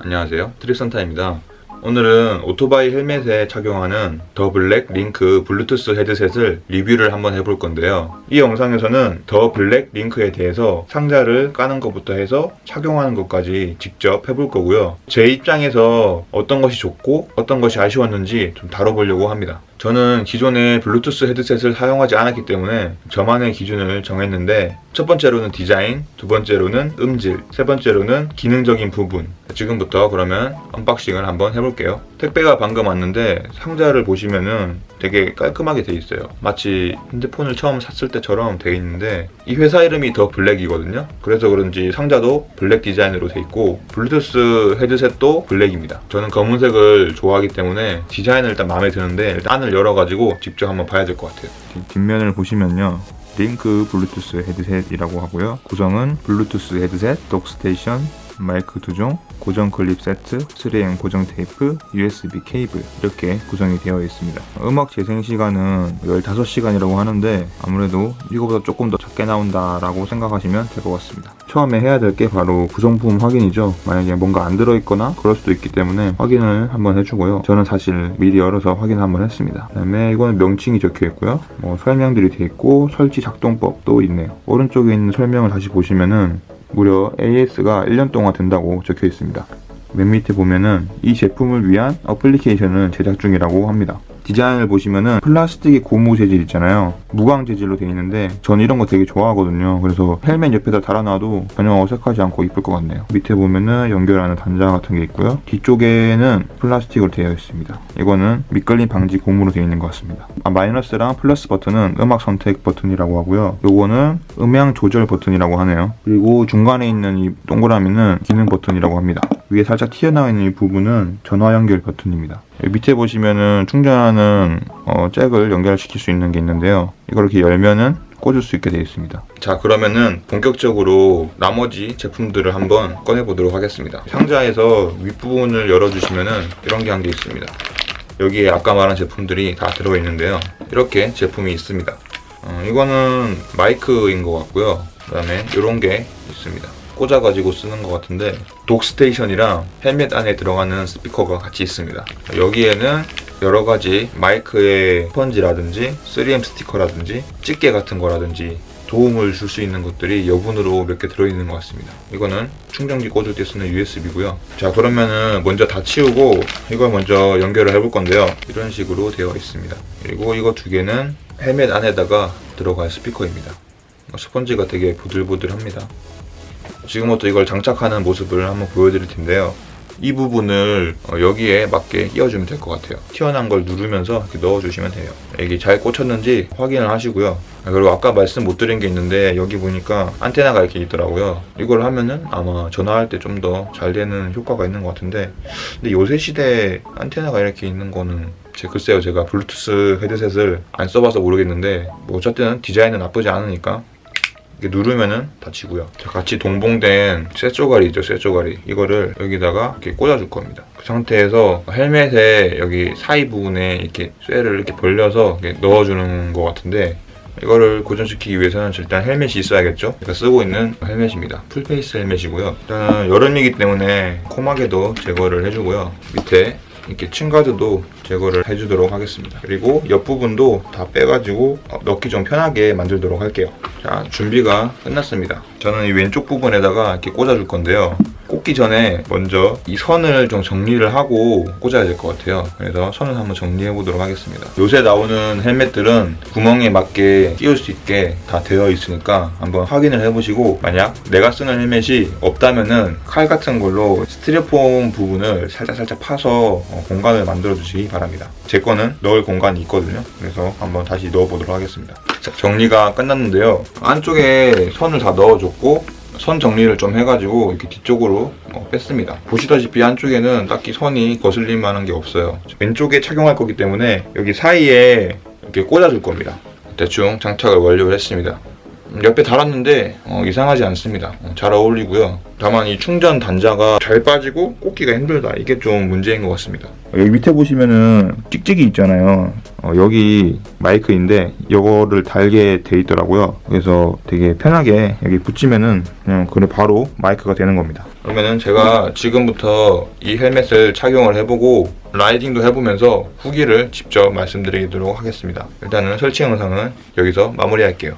안녕하세요. 트릭선타입니다. 오늘은 오토바이 헬멧에 착용하는 더 블랙 링크 블루투스 헤드셋을 리뷰를 한번 해볼 건데요. 이 영상에서는 더 블랙 링크에 대해서 상자를 까는 것부터 해서 착용하는 것까지 직접 해볼 거고요. 제 입장에서 어떤 것이 좋고 어떤 것이 아쉬웠는지 좀 다뤄보려고 합니다 저는 기존의 블루투스 헤드셋을 사용하지 않았기 때문에 저만의 기준을 정했는데 첫 번째로는 디자인, 두 번째로는 음질, 세 번째로는 기능적인 부분. 지금부터 그러면 unboxing을 한번 해볼게요. 택배가 방금 왔는데 상자를 보시면은 되게 깔끔하게 돼 있어요. 마치 핸드폰을 처음 샀을 때처럼 돼 있는데 이 회사 이름이 더 블랙이거든요. 그래서 그런지 상자도 black 디자인으로 돼 있고 블루투스 헤드셋도 black입니다. 저는 검은색을 좋아하기 때문에 디자인은 일단 마음에 드는데 일단 안을 열어가지고 직접 한번 봐야 될 것 같아요. 뒷면을 보시면요. 링크 블루투스 헤드셋이라고 하고요. 구성은 블루투스 헤드셋, dock station, 마이크 2종, 고정 클립 세트, 3M 고정 테이프, USB 케이블 이렇게 구성이 되어 있습니다. 음악 재생 시간은 15시간이라고 하는데 아무래도 이거보다 조금 더 적게 나온다라고 생각하시면 될 것 같습니다. 처음에 해야 될 게 바로 구성품 확인이죠. 만약에 뭔가 안 들어있거나 그럴 수도 있기 때문에 확인을 한번 해주고요. 저는 사실 미리 열어서 확인 한번 했습니다. 그 다음에 이거는 명칭이 적혀 있고요. 뭐 설명들이 되어 있고 설치 작동법도 있네요. 오른쪽에 있는 설명을 다시 보시면은 무려 AS가 1년 동안 된다고 적혀 있습니다. 맨 밑에 보면은 이 제품을 위한 어플리케이션을 제작 중이라고 합니다. 디자인을 보시면은 플라스틱의 고무 재질 있잖아요. 무광 재질로 되어 있는데 저는 이런 거 되게 좋아하거든요. 그래서 헬멧 옆에다 달아놔도 전혀 어색하지 않고 이쁠 것 같네요. 밑에 보면은 연결하는 단자 같은 게 있고요. 뒤쪽에는 플라스틱으로 되어 있습니다. 이거는 미끌림 방지 고무로 되어 있는 것 같습니다. 아, 마이너스랑 플러스 버튼은 음악 선택 버튼이라고 하고요. 요거는 음향 조절 버튼이라고 하네요. 그리고 중간에 있는 이 동그라미는 기능 버튼이라고 합니다 위에 살짝 튀어나와 있는 이 부분은 전화 연결 버튼입니다. 밑에 보시면은 충전하는 어, 잭을 연결시킬 수 있는 게 있는데요. 이걸 이렇게 열면은 꽂을 수 있게 되어 있습니다. 자 그러면은 본격적으로 나머지 제품들을 한번 꺼내 보도록 하겠습니다. 상자에서 윗부분을 열어주시면은 이런 게한개 있습니다. 여기에 아까 말한 제품들이 다 들어 있는데요. 이렇게 제품이 있습니다. 어, 이거는 마이크인 것 같고요. 그 다음에 이런 게 있습니다 꽂아가지고 쓰는 것 같은데 독스테이션이랑 헬멧 안에 들어가는 스피커가 같이 있습니다. 여기에는 여러가지 마이크의 스펀지라든지 3M 스티커라든지 집게 같은 거라든지 도움을 줄 수 있는 것들이 여분으로 몇 개 들어있는 것 같습니다. 이거는 충전기 꽂을 때 쓰는 USB고요. 자 그러면은 먼저 다 치우고 이걸 먼저 연결을 해볼 건데요. 이런 식으로 되어 있습니다. 그리고 이거 두 개는 헬멧 안에다가 들어갈 스피커입니다. 스펀지가 되게 부들부들합니다 지금부터 이걸 장착하는 모습을 한번 보여드릴 텐데요. 이 부분을 어, 여기에 맞게 끼워주면 될 것 같아요. 튀어나온 걸 누르면서 이렇게 넣어주시면 돼요. 여기 잘 꽂혔는지 확인을 하시고요. 아, 그리고 아까 말씀 못 드린 게 있는데 여기 보니까 안테나가 이렇게 있더라고요. 이걸 하면은 아마 전화할 때 좀 더 잘 되는 효과가 있는 것 같은데 근데 요새 시대에 안테나가 이렇게 있는 거는 제 글쎄요 제가 블루투스 헤드셋을 안 써봐서 모르겠는데 뭐 어쨌든 디자인은 나쁘지 않으니까 누르면은 닫히고요. 같이 동봉된 쇠조가리 있죠, 쇠조가리. 이거를 여기다가 이렇게 꽂아줄 겁니다. 그 상태에서 헬멧에 여기 사이 부분에 이렇게 쇠를 이렇게 벌려서 이렇게 넣어주는 것 같은데 이거를 고정시키기 위해서는 일단 헬멧이 있어야겠죠 제가 쓰고 있는 헬멧입니다 full face 헬멧이고요 일단 여름이기 때문에 코마개도 제거를 해주고요 밑에 이렇게 chin guard도 제거를 해주도록 하겠습니다. 그리고 옆부분도 다 빼가지고 넣기 좀 편하게 만들도록 할게요. 자 준비가 끝났습니다. 저는 이 왼쪽 부분에다가 이렇게 꽂아줄 건데요 꽂기 전에 먼저 이 선을 좀 정리를 하고 꽂아야 될 것 같아요. 그래서 선을 한번 정리해 보도록 하겠습니다. 요새 나오는 헬멧들은 구멍에 맞게 끼울 수 있게 다 되어 있으니까 한번 확인을 해보시고 만약 내가 쓰는 헬멧이 없다면은 칼 같은 걸로 스티로폼 부분을 살짝살짝 파서 어, 공간을 만들어 주시기 바랍니다. 제 거는 넣을 공간이 있거든요. 그래서 한번 다시 넣어 보도록 하겠습니다. 자, 정리가 끝났는데요. 안쪽에 선을 다 넣어줬고 선 정리를 좀 해가지고 이렇게 뒤쪽으로 어, 뺐습니다. 보시다시피 안쪽에는 딱히 선이 거슬릴 만한 게 없어요. 왼쪽에 착용할 거기 때문에 여기 사이에 이렇게 꽂아줄 겁니다. 대충 장착을 완료를 했습니다. 음, 옆에 달았는데 어, 이상하지 않습니다. 어, 잘 어울리고요. 다만 이 충전 단자가 잘 빠지고 꽂기가 힘들다. 이게 좀 문제인 것 같습니다. 여기 밑에 보시면은 찍찍이 있잖아요 어, 여기 마이크인데 이거를 달게 돼 있더라고요. 그래서 되게 편하게 여기 붙이면은 그냥 그래 바로 마이크가 되는 겁니다. 그러면은 제가 지금부터 이 헬멧을 착용을 해보고 라이딩도 해보면서 후기를 직접 말씀드리도록 하겠습니다. 일단은 설치 영상은 여기서 마무리할게요.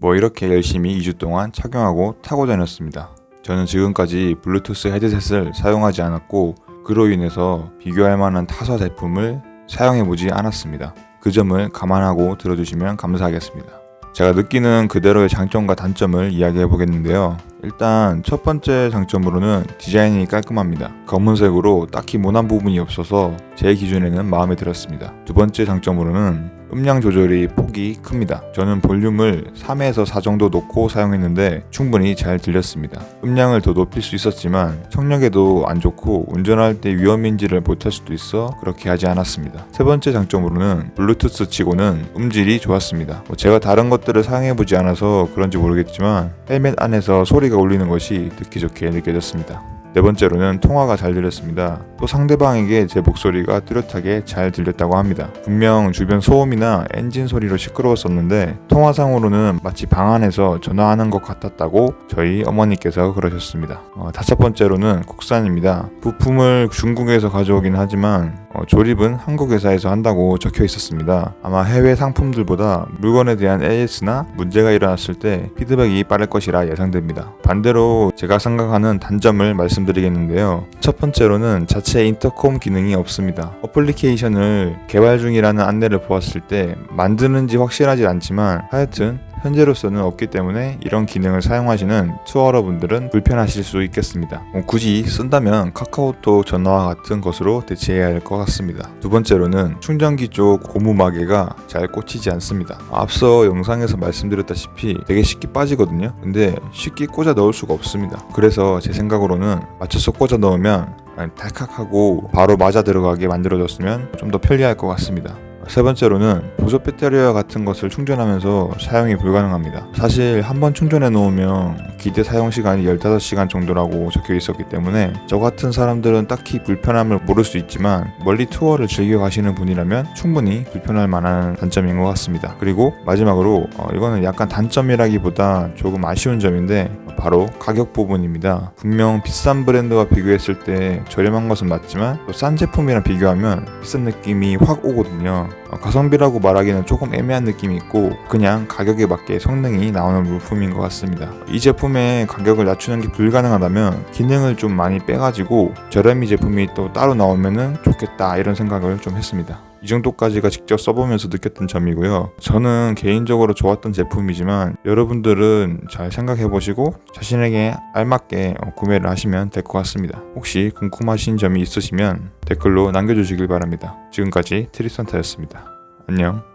뭐 이렇게 열심히 2주 동안 착용하고 타고 다녔습니다. 저는 지금까지 블루투스 헤드셋을 사용하지 않았고 그로 인해서 비교할 만한 타사 제품을 사용해보지 않았습니다. 그 점을 감안하고 들어주시면 감사하겠습니다. 제가 느끼는 그대로의 장점과 단점을 이야기해 보겠는데요. 일단 첫 번째 장점으로는 디자인이 깔끔합니다. 검은색으로 딱히 모난 부분이 없어서 제 기준에는 마음에 들었습니다. 두 번째 장점으로는 음량 조절이 폭이 큽니다. 저는 볼륨을 3에서 4 정도 놓고 사용했는데 충분히 잘 들렸습니다. 음량을 더 높일 수 있었지만 청력에도 안 좋고 운전할 때 위험인지를 못할 수도 있어 그렇게 하지 않았습니다. 세 번째 장점으로는 블루투스 치고는 음질이 좋았습니다. 뭐 제가 다른 것들을 사용해보지 않아서 그런지 모르겠지만 헬멧 안에서 소리가 울리는 것이 듣기 좋게 느껴졌습니다. 네 번째로는 통화가 잘 들렸습니다. 또 상대방에게 제 목소리가 뚜렷하게 잘 들렸다고 합니다. 분명 주변 소음이나 엔진 소리로 시끄러웠었는데 통화상으로는 마치 방 안에서 전화하는 것 같았다고 저희 어머니께서 그러셨습니다. 어, 다섯 번째로는 국산입니다. 부품을 중국에서 가져오긴 하지만 어, 조립은 한국 회사에서 한다고 적혀 있었습니다. 아마 해외 상품들보다 물건에 대한 AS나 문제가 일어났을 때 피드백이 빠를 것이라 예상됩니다. 반대로 제가 생각하는 단점을 말씀드리겠는데요. 첫 번째로는 자체 인터콤 기능이 없습니다. 어플리케이션을 개발 중이라는 안내를 보았을 때 만드는지 확실하지 않지만 하여튼 현재로서는 없기 때문에 이런 기능을 사용하시는 투어러분들은 불편하실 수 있겠습니다. 어, 굳이 쓴다면 카카오톡 전화와 같은 것으로 대체해야 할 것 같습니다. 두 번째로는 충전기 쪽 고무 마개가 잘 꽂히지 않습니다. 앞서 영상에서 말씀드렸다시피 되게 쉽게 빠지거든요. 근데 쉽게 꽂아 넣을 수가 없습니다. 그래서 제 생각으로는 맞춰서 꽂아 넣으면 달칵하고 바로 맞아 들어가게 만들어졌으면 좀 더 편리할 것 같습니다. 세 번째로는 보조 배터리와 같은 것을 충전하면서 사용이 불가능합니다. 사실 한번 충전해 놓으면 기대 사용 시간이 15시간 정도라고 적혀 있었기 때문에 저 같은 사람들은 딱히 불편함을 모를 수 있지만 멀리 투어를 즐겨 가시는 분이라면 충분히 불편할 만한 단점인 것 같습니다. 그리고 마지막으로 어, 이거는 약간 단점이라기보다 조금 아쉬운 점인데 바로 가격 부분입니다. 분명 비싼 브랜드와 비교했을 때 저렴한 것은 맞지만 또 싼 제품이랑 비교하면 비싼 느낌이 확 오거든요. 어, 가성비라고 말하기는 조금 애매한 느낌이 있고 그냥 가격에 맞게 성능이 나오는 물품인 것 같습니다. 이 제품 의 가격을 낮추는 게 불가능하다면 기능을 좀 많이 빼가지고 저렴이 제품이 또 따로 나오면은 좋겠다 이런 생각을 좀 했습니다. 이 정도까지가 직접 써보면서 느꼈던 점이고요. 저는 개인적으로 좋았던 제품이지만 여러분들은 잘 생각해보시고 자신에게 알맞게 어, 구매를 하시면 될 것 같습니다. 혹시 궁금하신 점이 있으시면 댓글로 남겨주시길 바랍니다. 지금까지 트리선타였습니다. 안녕.